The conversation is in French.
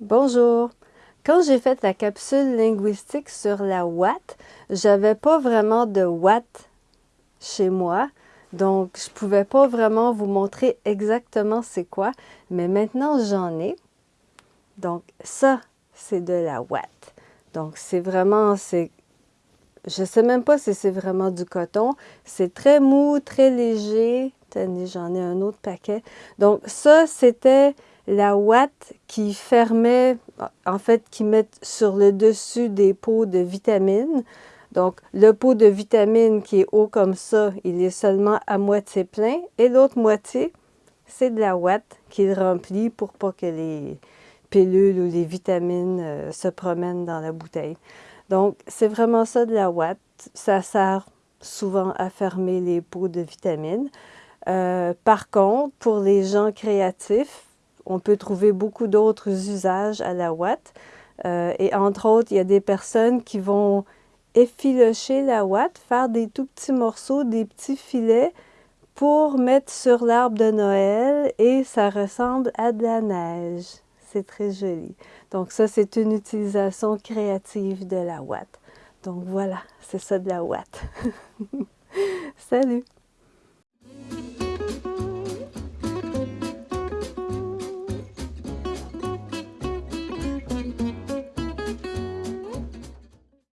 Bonjour! Quand j'ai fait la capsule linguistique sur la Watt, j'avais pas vraiment de Watt chez moi, donc je pouvais pas vraiment vous montrer exactement c'est quoi, mais maintenant j'en ai. Donc ça, c'est de la Watt. Donc c'est vraiment, c'est, je sais même pas si c'est vraiment du coton, c'est très mou, très léger. J'en ai un autre paquet. Donc ça, c'était la ouate qui fermait, en fait, qui met sur le dessus des pots de vitamines. Donc, le pot de vitamines qui est haut comme ça, il est seulement à moitié plein. Et l'autre moitié, c'est de la ouate qu'il remplit pour pas que les pilules ou les vitamines euh, se promènent dans la bouteille. Donc, c'est vraiment ça de la ouate. Ça sert souvent à fermer les pots de vitamines. Euh, par contre, pour les gens créatifs, on peut trouver beaucoup d'autres usages à la ouate. Euh, et entre autres, il y a des personnes qui vont effilocher la ouate, faire des tout petits morceaux, des petits filets pour mettre sur l'arbre de Noël et ça ressemble à de la neige. C'est très joli. Donc ça, c'est une utilisation créative de la ouate. Donc voilà, c'est ça de la ouate. Salut!